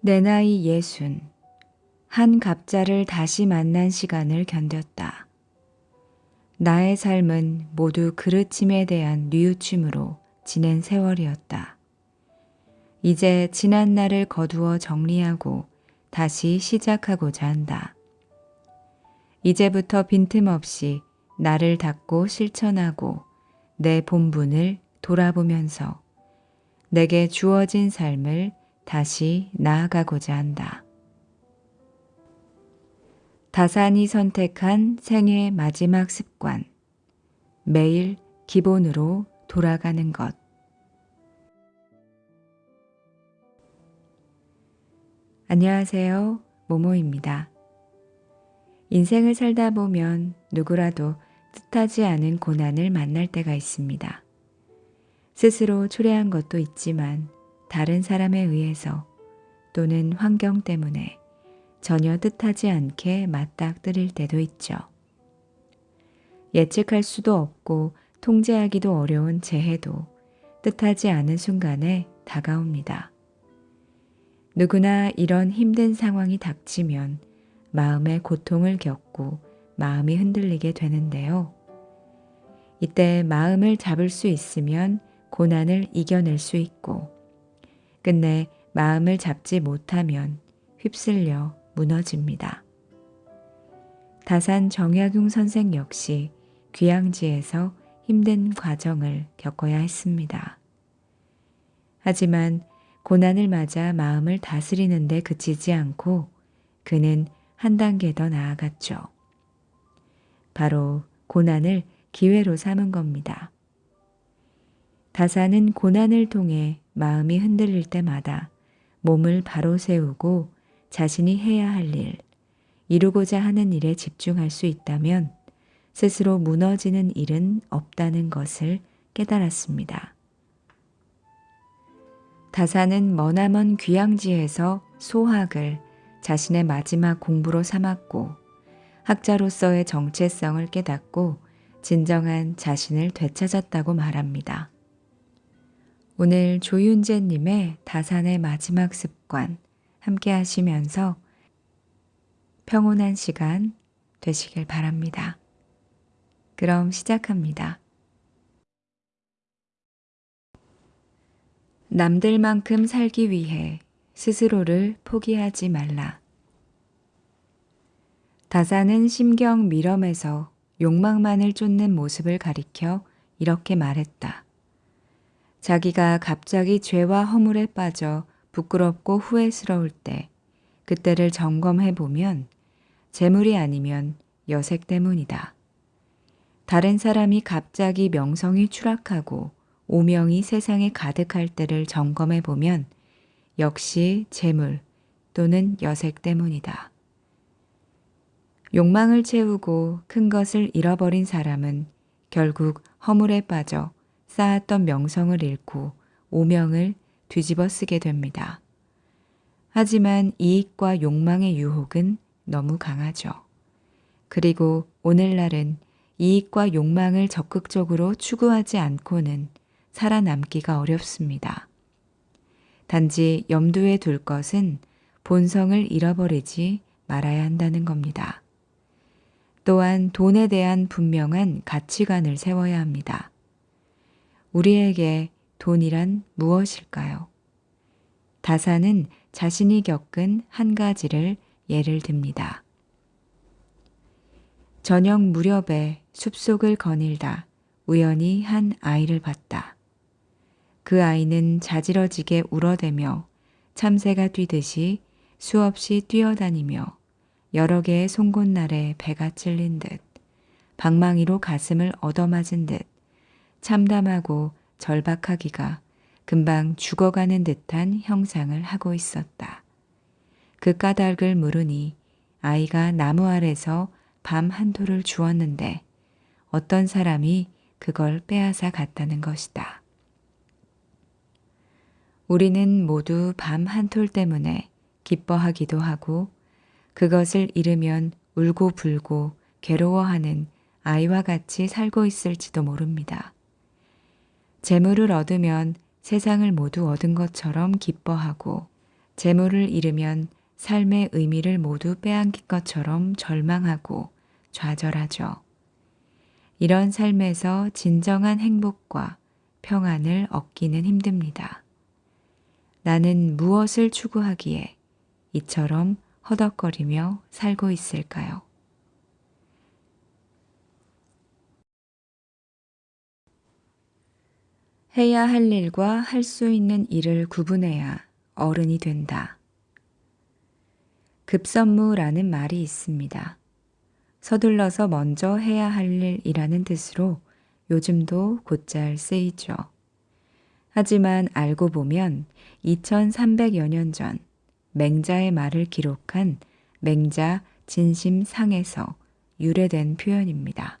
내 나이 예순. 한 갑자를 다시 만난 시간을 견뎠다. 나의 삶은 모두 그르침에 대한 뉘우침으로 지낸 세월이었다. 이제 지난 날을 거두어 정리하고 다시 시작하고자 한다. 이제부터 빈틈없이 나를 닦고 실천하고 내 본분을 돌아보면서 내게 주어진 삶을 다시 나아가고자 한다. 다산이 선택한 생애 마지막 습관. 매일 기본으로 돌아가는 것. 안녕하세요. 모모입니다. 인생을 살다 보면 누구라도 뜻하지 않은 고난을 만날 때가 있습니다. 스스로 초래한 것도 있지만 다른 사람에 의해서 또는 환경 때문에 전혀 뜻하지 않게 맞닥뜨릴 때도 있죠. 예측할 수도 없고 통제하기도 어려운 재해도 뜻하지 않은 순간에 다가옵니다. 누구나 이런 힘든 상황이 닥치면 마음의 고통을 겪고 마음이 흔들리게 되는데요. 이때 마음을 잡을 수 있으면 고난을 이겨낼 수 있고, 끝내 마음을 잡지 못하면 휩쓸려 무너집니다. 다산 정약용 선생 역시 귀향지에서 힘든 과정을 겪어야 했습니다. 하지만 고난을 맞아 마음을 다스리는 데 그치지 않고 그는 한 단계 더 나아갔죠. 바로 고난을 기회로 삼은 겁니다. 다사는 고난을 통해 마음이 흔들릴 때마다 몸을 바로 세우고 자신이 해야 할 일, 이루고자 하는 일에 집중할 수 있다면 스스로 무너지는 일은 없다는 것을 깨달았습니다. 다사는 머나먼 귀향지에서 소학을 자신의 마지막 공부로 삼았고 학자로서의 정체성을 깨닫고 진정한 자신을 되찾았다고 말합니다. 오늘 조윤재님의 다산의 마지막 습관 함께 하시면서 평온한 시간 되시길 바랍니다. 그럼 시작합니다. 남들만큼 살기 위해 스스로를 포기하지 말라. 다사는 심경 미럼에서 욕망만을 쫓는 모습을 가리켜 이렇게 말했다. 자기가 갑자기 죄와 허물에 빠져 부끄럽고 후회스러울 때 그때를 점검해 보면 재물이 아니면 여색 때문이다. 다른 사람이 갑자기 명성이 추락하고 오명이 세상에 가득할 때를 점검해 보면 역시 재물 또는 여색 때문이다. 욕망을 채우고 큰 것을 잃어버린 사람은 결국 허물에 빠져 쌓았던 명성을 잃고 오명을 뒤집어 쓰게 됩니다. 하지만 이익과 욕망의 유혹은 너무 강하죠. 그리고 오늘날은 이익과 욕망을 적극적으로 추구하지 않고는 살아남기가 어렵습니다. 단지 염두에 둘 것은 본성을 잃어버리지 말아야 한다는 겁니다. 또한 돈에 대한 분명한 가치관을 세워야 합니다. 우리에게 돈이란 무엇일까요? 다사는 자신이 겪은 한 가지를 예를 듭니다. 저녁 무렵에 숲속을 거닐다 우연히 한 아이를 봤다. 그 아이는 자지러지게 울어대며 참새가 뛰듯이 수없이 뛰어다니며 여러 개의 송곳날에 배가 찔린 듯 방망이로 가슴을 얻어맞은 듯 참담하고 절박하기가 금방 죽어가는 듯한 형상을 하고 있었다. 그 까닭을 물으니 아이가 나무 아래서 밤 한톨을 주었는데 어떤 사람이 그걸 빼앗아 갔다는 것이다. 우리는 모두 밤 한톨 때문에 기뻐하기도 하고 그것을 잃으면 울고 불고 괴로워하는 아이와 같이 살고 있을지도 모릅니다. 재물을 얻으면 세상을 모두 얻은 것처럼 기뻐하고 재물을 잃으면 삶의 의미를 모두 빼앗긴 것처럼 절망하고 좌절하죠. 이런 삶에서 진정한 행복과 평안을 얻기는 힘듭니다. 나는 무엇을 추구하기에 이처럼 허덕거리며 살고 있을까요? 해야 할 일과 할 수 있는 일을 구분해야 어른이 된다. 급선무라는 말이 있습니다. 서둘러서 먼저 해야 할 일이라는 뜻으로 요즘도 곧잘 쓰이죠. 하지만 알고 보면 2300여 년 전 맹자의 말을 기록한 맹자 진심상에서 유래된 표현입니다.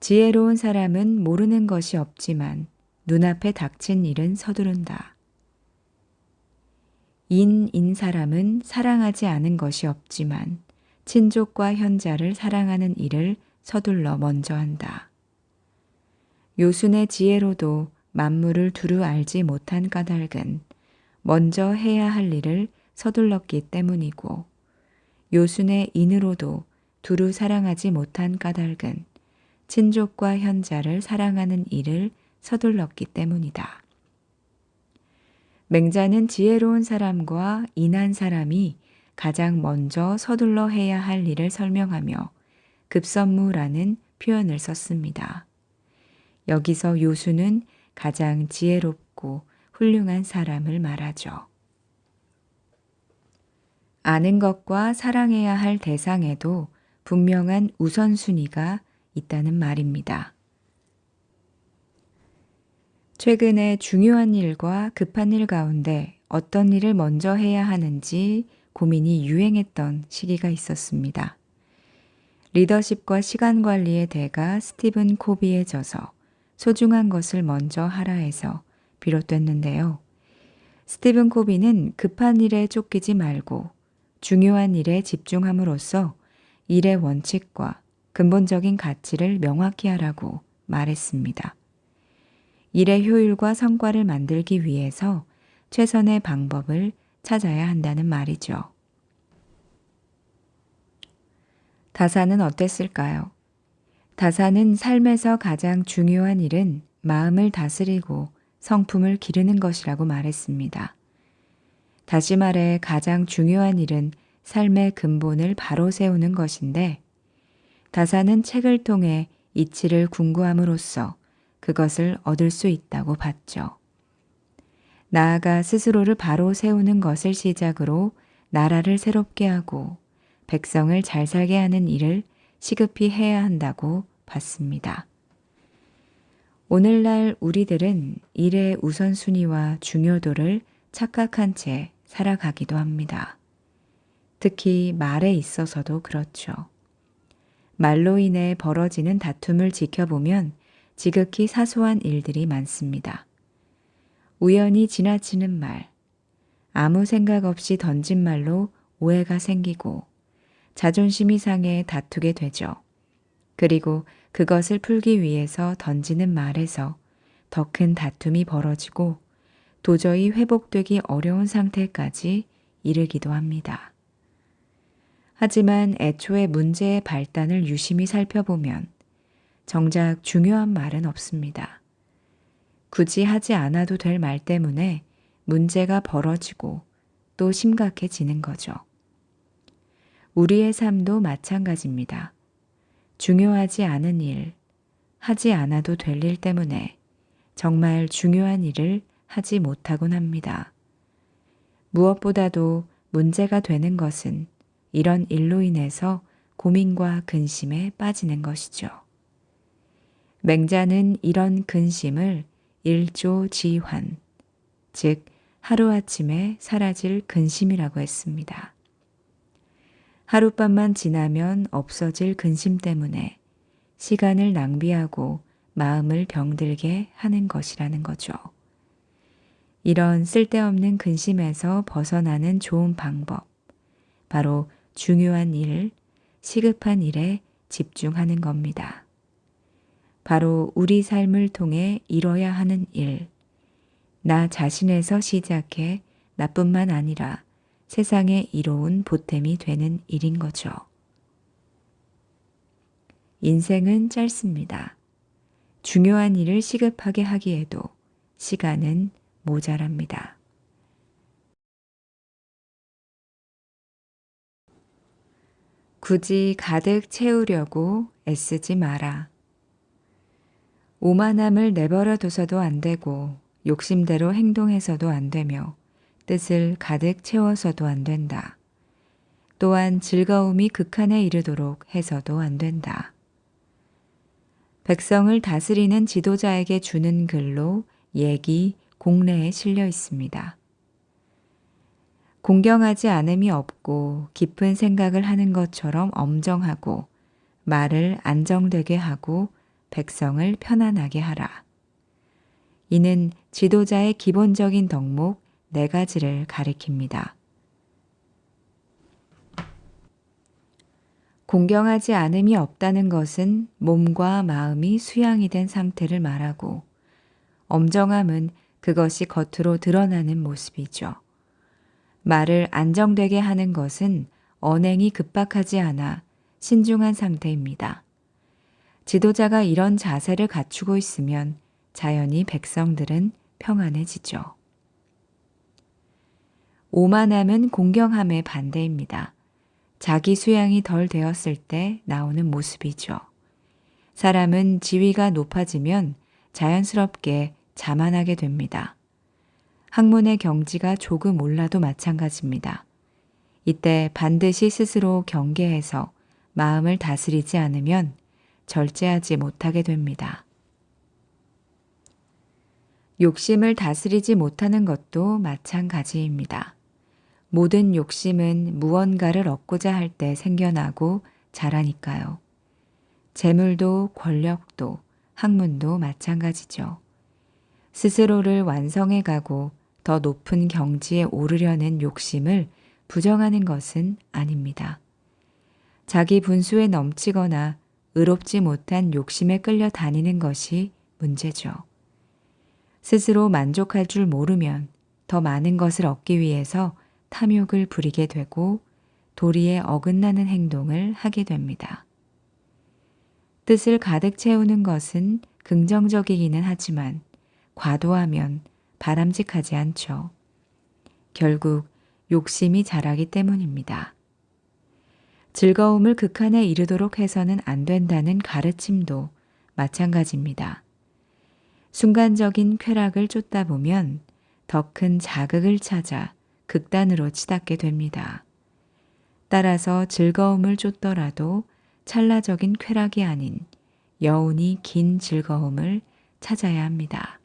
지혜로운 사람은 모르는 것이 없지만 눈앞에 닥친 일은 서두른다. 인인 사람은 사랑하지 않은 것이 없지만 친족과 현자를 사랑하는 일을 서둘러 먼저 한다. 요순의 지혜로도 만물을 두루 알지 못한 까닭은 먼저 해야 할 일을 서둘렀기 때문이고 요순의 인으로도 두루 사랑하지 못한 까닭은 친족과 현자를 사랑하는 일을 서둘렀기 때문이다. 맹자는 지혜로운 사람과 인한 사람이 가장 먼저 서둘러 해야 할 일을 설명하며 급선무라는 표현을 썼습니다. 여기서 요수는 가장 지혜롭고 훌륭한 사람을 말하죠. 아는 것과 사랑해야 할 대상에도 분명한 우선순위가 있다는 말입니다. 최근에 중요한 일과 급한 일 가운데 어떤 일을 먼저 해야 하는지 고민이 유행했던 시기가 있었습니다. 리더십과 시간 관리의 대가 스티븐 코비에 져서 소중한 것을 먼저 하라 해서 비롯됐는데요. 스티븐 코비는 급한 일에 쫓기지 말고 중요한 일에 집중함으로써 일의 원칙과 근본적인 가치를 명확히 하라고 말했습니다. 일의 효율과 성과를 만들기 위해서 최선의 방법을 찾아야 한다는 말이죠. 다사는 어땠을까요? 다사는 삶에서 가장 중요한 일은 마음을 다스리고 성품을 기르는 것이라고 말했습니다. 다시 말해 가장 중요한 일은 삶의 근본을 바로 세우는 것인데 다사는 책을 통해 이치를 궁구함으로써 그것을 얻을 수 있다고 봤죠. 나아가 스스로를 바로 세우는 것을 시작으로 나라를 새롭게 하고 백성을 잘 살게 하는 일을 시급히 해야 한다고 봤습니다. 오늘날 우리들은 일의 우선순위와 중요도를 착각한 채 살아가기도 합니다. 특히 말에 있어서도 그렇죠. 말로 인해 벌어지는 다툼을 지켜보면 지극히 사소한 일들이 많습니다. 우연히 지나치는 말, 아무 생각 없이 던진 말로 오해가 생기고 자존심이 상해 다투게 되죠. 그리고 그것을 풀기 위해서 던지는 말에서 더 큰 다툼이 벌어지고 도저히 회복되기 어려운 상태까지 이르기도 합니다. 하지만 애초에 문제의 발단을 유심히 살펴보면 정작 중요한 말은 없습니다. 굳이 하지 않아도 될 말 때문에 문제가 벌어지고 또 심각해지는 거죠. 우리의 삶도 마찬가지입니다. 중요하지 않은 일, 하지 않아도 될 일 때문에 정말 중요한 일을 하지 못하곤 합니다. 무엇보다도 문제가 되는 것은 이런 일로 인해서 고민과 근심에 빠지는 것이죠. 맹자는 이런 근심을 일조지환, 즉 하루아침에 사라질 근심이라고 했습니다. 하룻밤만 지나면 없어질 근심 때문에 시간을 낭비하고 마음을 병들게 하는 것이라는 거죠. 이런 쓸데없는 근심에서 벗어나는 좋은 방법, 바로 중요한 일, 시급한 일에 집중하는 겁니다. 바로 우리 삶을 통해 이뤄야 하는 일, 나 자신에서 시작해 나뿐만 아니라 세상에 이로운 보탬이 되는 일인 거죠. 인생은 짧습니다. 중요한 일을 시급하게 하기에도 시간은 모자랍니다. 굳이 가득 채우려고 애쓰지 마라. 오만함을 내버려 둬서도 안 되고 욕심대로 행동해서도 안 되며 뜻을 가득 채워서도 안 된다. 또한 즐거움이 극한에 이르도록 해서도 안 된다. 백성을 다스리는 지도자에게 주는 글로 얘기, 공례에 실려 있습니다. 공경하지 않음이 없고 깊은 생각을 하는 것처럼 엄정하고 말을 안정되게 하고 백성을 편안하게 하라. 이는 지도자의 기본적인 덕목 네 가지를 가리킵니다. 공경하지 않음이 없다는 것은 몸과 마음이 수양이 된 상태를 말하고 엄정함은 그것이 겉으로 드러나는 모습이죠. 말을 안정되게 하는 것은 언행이 급박하지 않아 신중한 상태입니다. 지도자가 이런 자세를 갖추고 있으면 자연히 백성들은 평안해지죠. 오만함은 공경함의 반대입니다. 자기 수양이 덜 되었을 때 나오는 모습이죠. 사람은 지위가 높아지면 자연스럽게 자만하게 됩니다. 학문의 경지가 조금 올라도 마찬가지입니다. 이때 반드시 스스로 경계해서 마음을 다스리지 않으면 절제하지 못하게 됩니다. 욕심을 다스리지 못하는 것도 마찬가지입니다. 모든 욕심은 무언가를 얻고자 할 때 생겨나고 자라니까요. 재물도 권력도 학문도 마찬가지죠. 스스로를 완성해 가고 더 높은 경지에 오르려는 욕심을 부정하는 것은 아닙니다. 자기 분수에 넘치거나 의롭지 못한 욕심에 끌려 다니는 것이 문제죠. 스스로 만족할 줄 모르면 더 많은 것을 얻기 위해서 탐욕을 부리게 되고 도리에 어긋나는 행동을 하게 됩니다. 뜻을 가득 채우는 것은 긍정적이기는 하지만 과도하면 바람직하지 않죠. 결국 욕심이 자라기 때문입니다. 즐거움을 극한에 이르도록 해서는 안 된다는 가르침도 마찬가지입니다. 순간적인 쾌락을 쫓다 보면 더 큰 자극을 찾아 극단으로 치닫게 됩니다. 따라서 즐거움을 쫓더라도 찰나적인 쾌락이 아닌 여운이 긴 즐거움을 찾아야 합니다.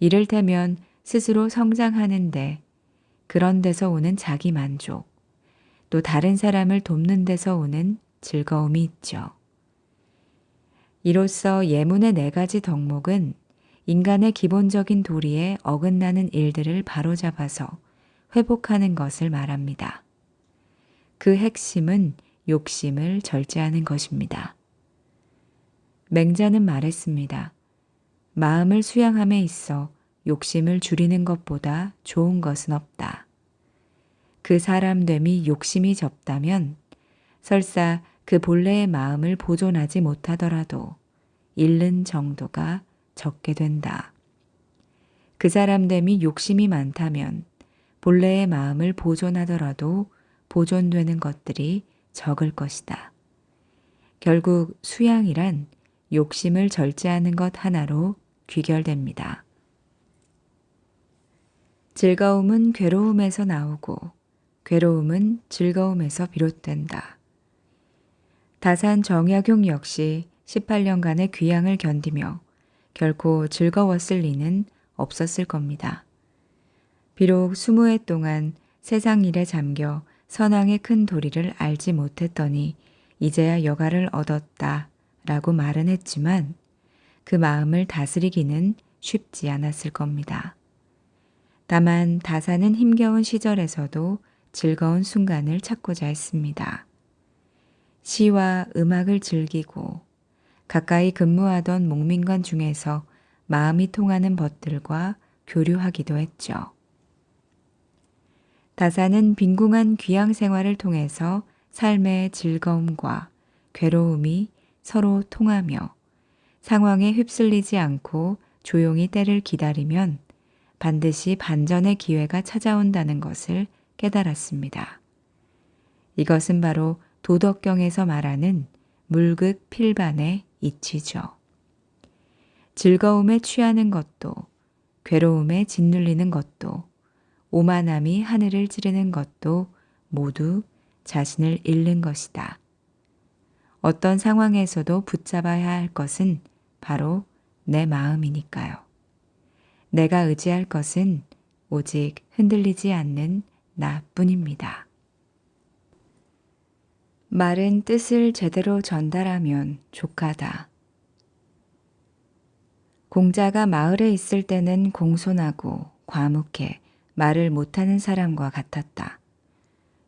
이를테면 스스로 성장하는데 그런 데서 오는 자기 만족, 또 다른 사람을 돕는 데서 오는 즐거움이 있죠. 이로써 예문의 네 가지 덕목은 인간의 기본적인 도리에 어긋나는 일들을 바로잡아서 회복하는 것을 말합니다. 그 핵심은 욕심을 절제하는 것입니다. 맹자는 말했습니다. 마음을 수양함에 있어 욕심을 줄이는 것보다 좋은 것은 없다. 그 사람됨이 욕심이 적다면 설사 그 본래의 마음을 보존하지 못하더라도 잃는 정도가 적게 된다. 그 사람됨이 욕심이 많다면 본래의 마음을 보존하더라도 보존되는 것들이 적을 것이다. 결국 수양이란 욕심을 절제하는 것 하나로 귀결됩니다. 즐거움은 괴로움에서 나오고 괴로움은 즐거움에서 비롯된다. 다산 정약용 역시 18년간의 귀향을 견디며 결코 즐거웠을 리는 없었을 겁니다. 비록 20해 동안 세상 일에 잠겨 선왕의 큰 도리를 알지 못했더니 이제야 여가를 얻었다 라고 말은 했지만 그 마음을 다스리기는 쉽지 않았을 겁니다. 다만 다사는 힘겨운 시절에서도 즐거운 순간을 찾고자 했습니다. 시와 음악을 즐기고 가까이 근무하던 목민관 중에서 마음이 통하는 벗들과 교류하기도 했죠. 다사는 빈궁한 귀양 생활을 통해서 삶의 즐거움과 괴로움이 서로 통하며 상황에 휩쓸리지 않고 조용히 때를 기다리면 반드시 반전의 기회가 찾아온다는 것을 깨달았습니다. 이것은 바로 도덕경에서 말하는 물극 필반의 이치죠. 즐거움에 취하는 것도, 괴로움에 짓눌리는 것도, 오만함이 하늘을 찌르는 것도 모두 자신을 잃는 것이다. 어떤 상황에서도 붙잡아야 할 것은 바로 내 마음이니까요. 내가 의지할 것은 오직 흔들리지 않는 나뿐입니다. 말은 뜻을 제대로 전달하면 족하다. 공자가 마을에 있을 때는 공손하고 과묵해 말을 못하는 사람과 같았다.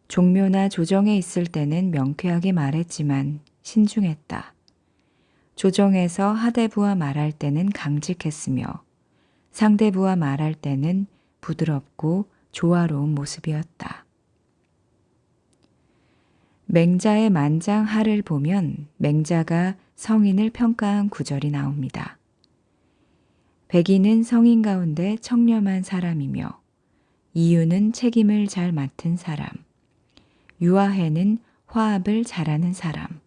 종묘나 조정에 있을 때는 명쾌하게 말했지만 신중했다. 조정에서 하대부와 말할 때는 강직했으며 상대부와 말할 때는 부드럽고 조화로운 모습이었다. 맹자의 만장하를 보면 맹자가 성인을 평가한 구절이 나옵니다. 백인은 성인 가운데 청렴한 사람이며 이유는 책임을 잘 맡은 사람, 유아해는 화합을 잘하는 사람,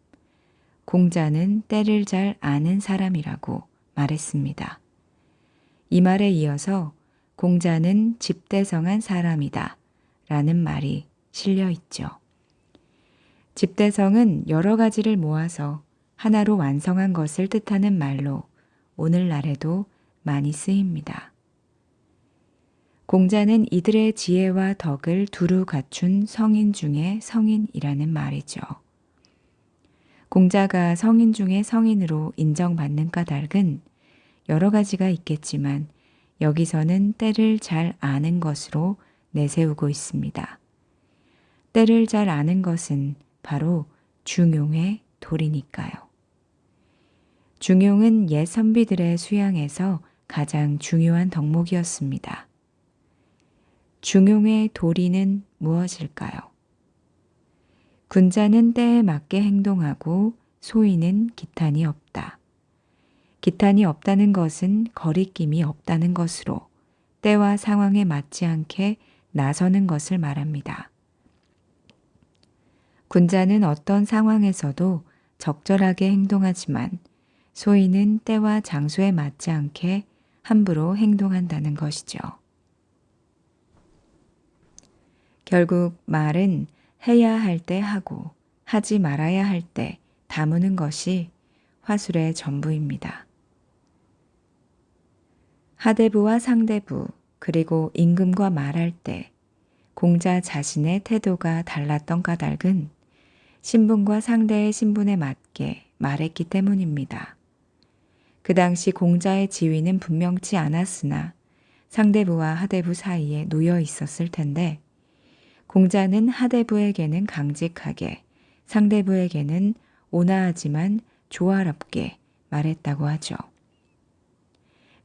공자는 때를 잘 아는 사람이라고 말했습니다. 이 말에 이어서 공자는 집대성한 사람이다 라는 말이 실려 있죠. 집대성은 여러 가지를 모아서 하나로 완성한 것을 뜻하는 말로 오늘날에도 많이 쓰입니다. 공자는 이들의 지혜와 덕을 두루 갖춘 성인 중에 성인이라는 말이죠. 공자가 성인 중에 성인으로 인정받는 까닭은 여러 가지가 있겠지만 여기서는 때를 잘 아는 것으로 내세우고 있습니다. 때를 잘 아는 것은 바로 중용의 도리니까요. 중용은 옛 선비들의 수양에서 가장 중요한 덕목이었습니다. 중용의 도리는 무엇일까요? 군자는 때에 맞게 행동하고 소인은 기탄이 없다. 기탄이 없다는 것은 거리낌이 없다는 것으로 때와 상황에 맞지 않게 나서는 것을 말합니다. 군자는 어떤 상황에서도 적절하게 행동하지만 소인은 때와 장소에 맞지 않게 함부로 행동한다는 것이죠. 결국 말은 해야 할 때 하고 하지 말아야 할 때 다무는 것이 화술의 전부입니다. 하대부와 상대부 그리고 임금과 말할 때 공자 자신의 태도가 달랐던 까닭은 신분과 상대의 신분에 맞게 말했기 때문입니다. 그 당시 공자의 지위는 분명치 않았으나 상대부와 하대부 사이에 놓여 있었을 텐데 공자는 하대부에게는 강직하게 상대부에게는 온화하지만 조화롭게 말했다고 하죠.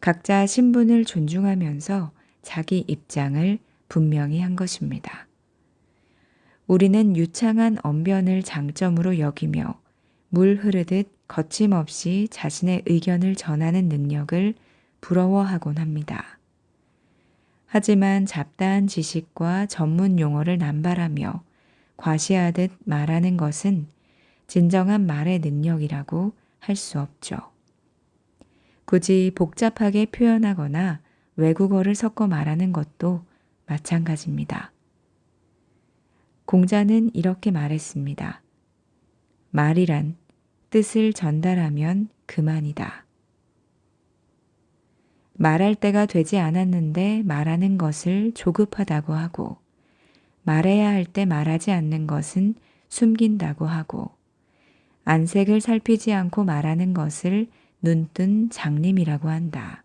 각자 신분을 존중하면서 자기 입장을 분명히 한 것입니다. 우리는 유창한 언변을 장점으로 여기며 물 흐르듯 거침없이 자신의 의견을 전하는 능력을 부러워하곤 합니다. 하지만 잡다한 지식과 전문 용어를 남발하며 과시하듯 말하는 것은 진정한 말의 능력이라고 할 수 없죠. 굳이 복잡하게 표현하거나 외국어를 섞어 말하는 것도 마찬가지입니다. 공자는 이렇게 말했습니다. 말이란 뜻을 전달하면 그만이다. 말할 때가 되지 않았는데 말하는 것을 조급하다고 하고 말해야 할 때 말하지 않는 것은 숨긴다고 하고 안색을 살피지 않고 말하는 것을 눈뜬 장님이라고 한다.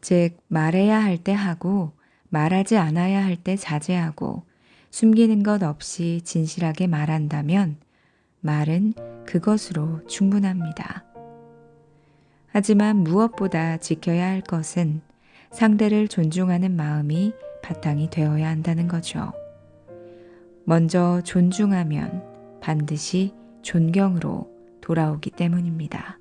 즉, 말해야 할 때 하고 말하지 않아야 할 때 자제하고 숨기는 것 없이 진실하게 말한다면 말은 그것으로 충분합니다. 하지만 무엇보다 지켜야 할 것은 상대를 존중하는 마음이 바탕이 되어야 한다는 거죠. 먼저 존중하면 반드시 존경으로 돌아오기 때문입니다.